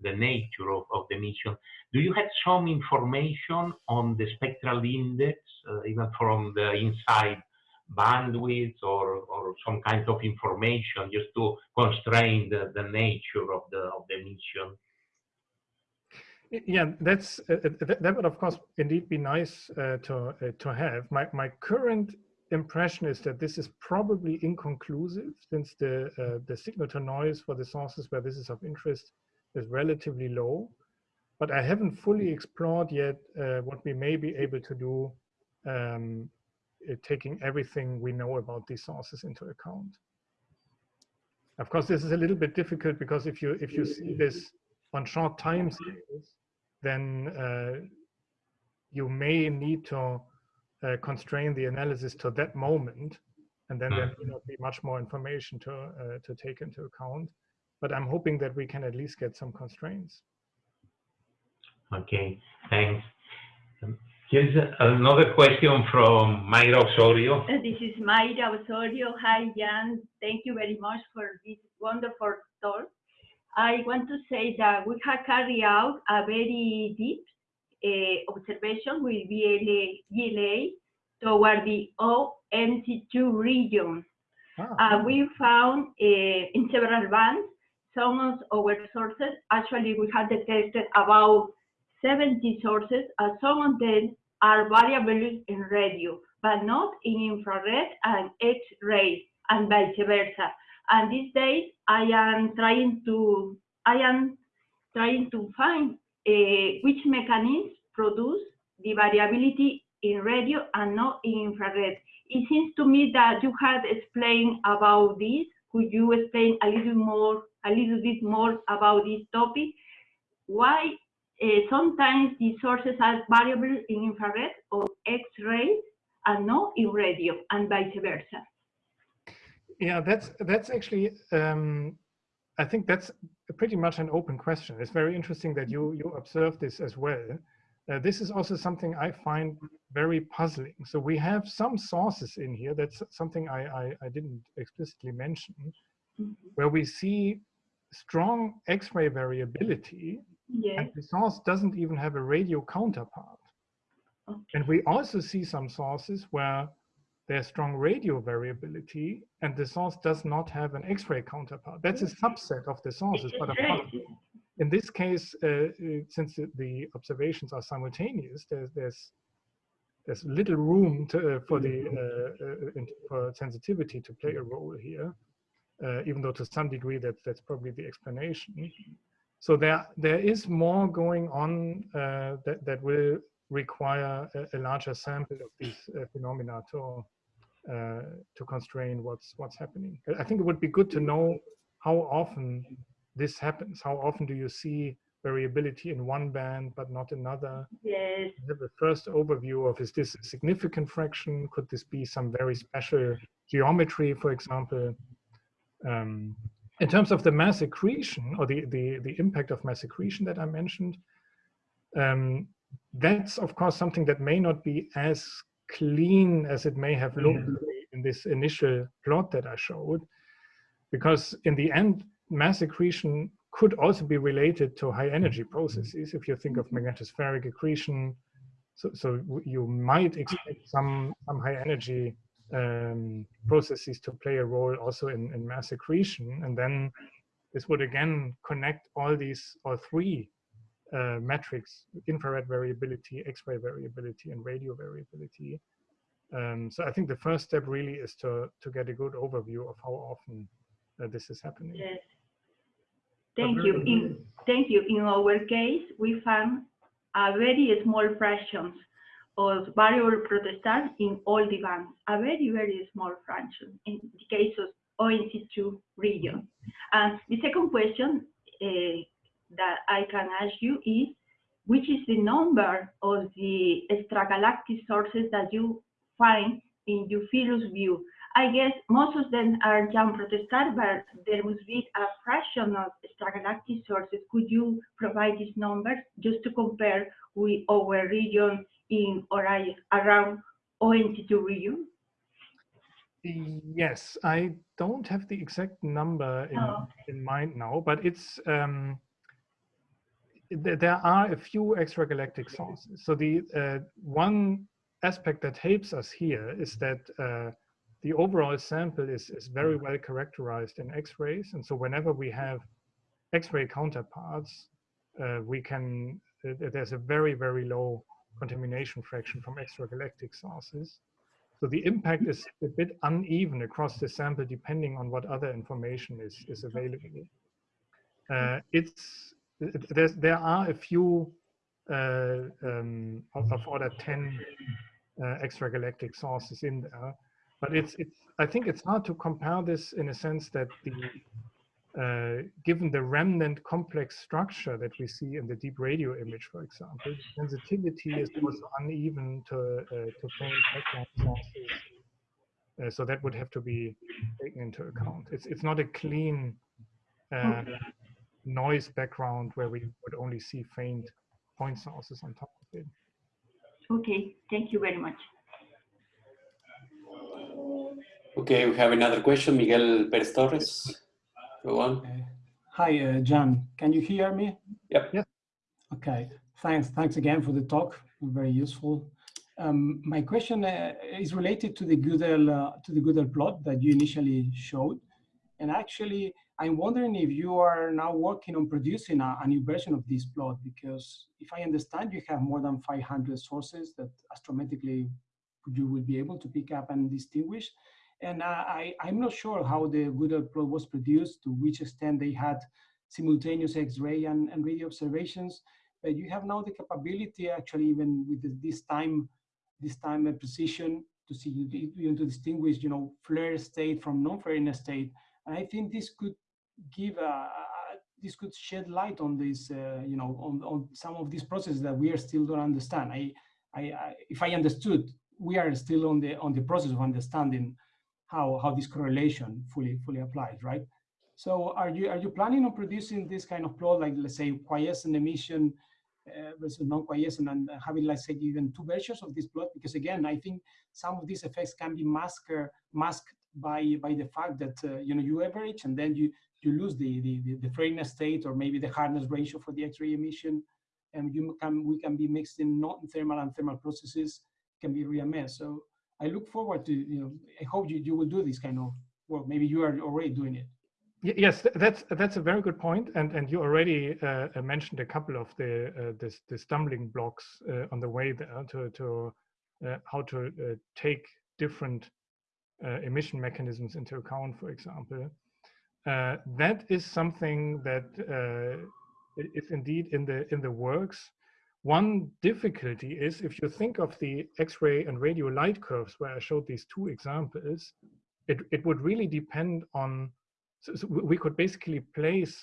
the nature of, of the emission. Do you have some information on the spectral index, uh, even from the inside bandwidth or, or some kind of information just to constrain the, the nature of the, of the mission. Yeah, that's uh, uh that would of course indeed be nice uh, to uh, to have. My my current impression is that this is probably inconclusive since the uh, the signal to noise for the sources where this is of interest is relatively low. But I haven't fully explored yet uh, what we may be able to do um, uh, taking everything we know about these sources into account. Of course, this is a little bit difficult because if you if you see this on short time scales, then uh, you may need to uh, constrain the analysis to that moment, and then there may not be much more information to uh, to take into account. But I'm hoping that we can at least get some constraints. Okay, thanks. Here's another question from Mayra Osorio. Uh, this is Mayra Osorio. Hi, Jan. Thank you very much for this wonderful talk. I want to say that we have carried out a very deep observation with VLA, VLA toward the OMC2 region. Uh, we found uh, in several bands some of our sources. Actually, we have detected about 70 sources, and some of them are variable in radio, but not in infrared and X-ray, and vice versa. And these days, I am trying to I am trying to find uh, which mechanisms produce the variability in radio and not in infrared. It seems to me that you had explained about this. Could you explain a little more, a little bit more about this topic? Why uh, sometimes the sources are variable in infrared or X-rays and not in radio and vice versa? Yeah, that's that's actually um, I think that's pretty much an open question. It's very interesting that you you observe this as well. Uh, this is also something I find very puzzling. So we have some sources in here. That's something I, I, I didn't explicitly mention, mm -hmm. where we see strong X-ray variability, and the source doesn't even have a radio counterpart. Okay. And we also see some sources where there's strong radio variability and the source does not have an X-ray counterpart. That's a subset of the sources, but in this case, uh, uh, since the observations are simultaneous, there's, there's, there's little room to, uh, for the uh, uh for sensitivity to play a role here, uh, even though to some degree that, that's probably the explanation. So there, there is more going on that, that will require a, a larger sample of these phenomena to to constrain what's what's happening. I think it would be good to know how often this happens. How often do you see variability in one band but not another? Yes. Have a first overview of is this a significant fraction? Could this be some very special geometry, for example? Um, in terms of the mass accretion or the, the, the impact of mass accretion that I mentioned, um, that's of course something that may not be as clean as it may have looked mm-hmm. in this initial plot that I showed. Because in the end, mass accretion could also be related to high energy mm-hmm. processes. If you think of mm-hmm. magnetospheric accretion, so, so you might expect some, some high energy um, processes to play a role also in, in mass accretion. And then this would again connect all these, all three uh, metrics, infrared variability, X-ray variability, and radio variability. Um, so I think the first step really is to, to get a good overview of how often uh, this is happening. Yes. Thank you. In, thank you. In our case, we found a very small fraction of variable protostars in all the bands, a very, very small fraction in the case of OMC2 region. And the second question uh, that I can ask you is, which is the number of the extragalactic sources that you find in Euphemus view? I guess most of them are young protostars, but there must be a fraction of extragalactic sources. Could you provide these numbers just to compare with our region in Orion, around OMC2 region? Yes, I don't have the exact number in, oh. in mind now, but it's um, there are a few extragalactic sources. So the uh, one aspect that helps us here is that uh, the overall sample is, is very well characterized in X-rays. And so whenever we have X-ray counterparts, uh, we can, there's a very, very low contamination fraction from extragalactic sources. So the impact is a bit uneven across the sample depending on what other information is, is available. Uh, it's there's, there are a few uh, um, of, order 10 uh, extragalactic sources in there, but it's, it's, I think it's hard to compare this in a sense that the, uh, given the remnant complex structure that we see in the deep radio image, for example, sensitivity is also uneven to, uh, to faint background sources. Uh, so that would have to be taken into account. It's, it's not a clean uh, noise background where we would only see faint point sources on top of it. Okay, thank you very much. Okay, we have another question. Miguel Perez Torres. Go on. Hi, uh, Jan. Can you hear me? Yep. Yeah. Okay. Thanks. Thanks again for the talk. Very useful. Um, my question uh, is related to the Güdel uh, to the Güdel plot that you initially showed. And actually, I'm wondering if you are now working on producing a, a, new version of this plot, because if I understand, you have more than 500 sources that astrometrically you will be able to pick up and distinguish. And uh, I, I'm not sure how the Güdel plot was produced, to which extent they had simultaneous X-ray and, and radio observations, but you have now the capability actually even with this time, this time and precision to see, you to distinguish, you know, flare state from non-flaring state. And I think this could give a, this could shed light on this, uh, you know, on, on some of these processes that we are still don't understand. I, I, I, if I understood, we are still on the on the process of understanding how how this correlation fully fully applies, right? So are you are you planning on producing this kind of plot, like let's say quiescent emission uh, versus non-quiescent, and having let's say even two versions of this plot? Because again, I think some of these effects can be masked masked by by the fact that uh, you know you average and then you you lose the, the, the, flaring state or maybe the hardness ratio for the X-ray emission. And you can, we can be mixed in non-thermal and thermal processes can be reimmersed. So I look forward to, you know, I hope you, you will do this kind of work. Maybe you are already doing it. Yes, that's that's a very good point, and and you already uh, mentioned a couple of the uh, the, the, stumbling blocks uh, on the way to to uh, how to uh, take different emission mechanisms into account, for example. Uh, that is something that uh, is indeed in the in the works. One difficulty is if you think of the X-ray and radio light curves where I showed these two examples, it, it would really depend on, so, so we could basically place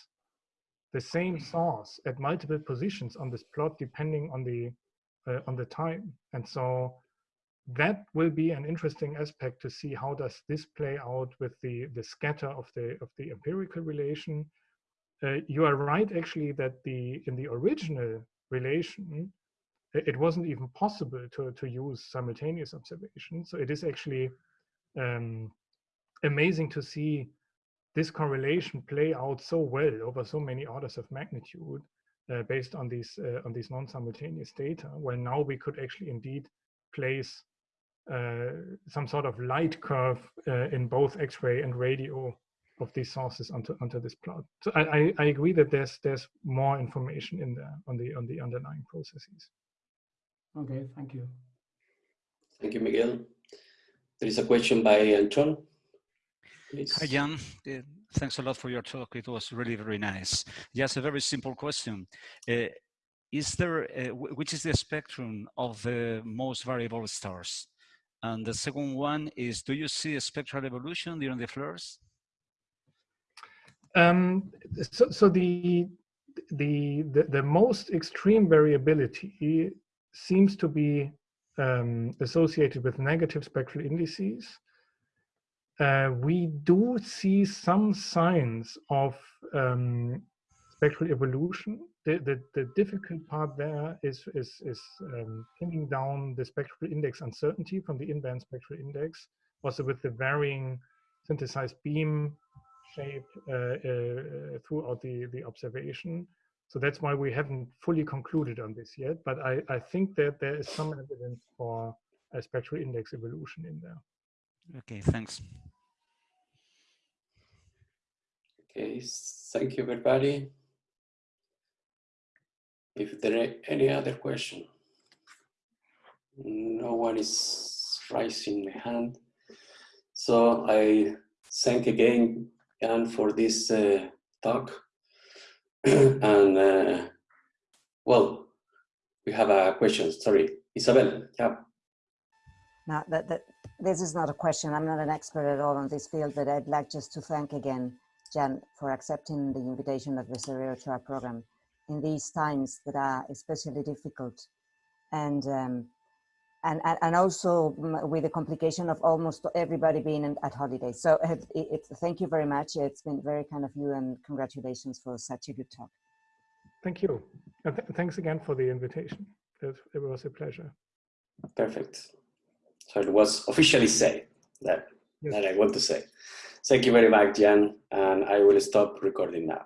the same source at multiple positions on this plot depending on the uh, on the time. And so that will be an interesting aspect to see how does this play out with the the scatter of the of the empirical relation. Uh, you are right actually that the in the original relation it wasn't even possible to to use simultaneous observation. So it is actually um, amazing to see this correlation play out so well over so many orders of magnitude uh, based on these uh, on these non-simultaneous data well now we could actually indeed place some sort of light curve uh, in both X-ray and radio of these sources onto onto this plot. So I, I, I agree that there's there's more information in there on the on the underlying processes. Okay, thank you. Thank you, Miguel. There is a question by Anton. Please. Hi, Jan. Uh, thanks a lot for your talk. It was really very nice. Just a very simple question. Uh, is there, uh, which is the spectrum of the most variable stars? And the second one is, do you see a spectral evolution during the flares? Um, so, so the, the, the, the, most extreme variability seems to be um, associated with negative spectral indices. Uh, we do see some signs of um, spectral evolution the, the, the difficult part there is, is, is um, pinning down the spectral index uncertainty from the in-band spectral index, also with the varying synthesized beam shape uh, uh, throughout the, the observation. So that's why we haven't fully concluded on this yet, but I, I think that there is some evidence for a spectral index evolution in there. Okay, thanks. Okay, thank you everybody. If there are any other question, no one is raising the hand. So I thank again Jan for this uh, talk. and uh, well, we have a question. Sorry, Isabel. Yeah. Now that, that this is not a question. I'm not an expert at all on this field, but I'd like just to thank again Jan for accepting the invitation of the Severo Ochoa program in these times that are especially difficult and um, and, and also with the complication of almost everybody being at holidays. So it, it, thank you very much. It's been very kind of you and congratulations for such a good talk. Thank you. And th thanks again for the invitation. It, it, was a pleasure. Perfect. So it was officially said that, yes. that I want to say. Thank you very much, Jan. And I will stop recording now.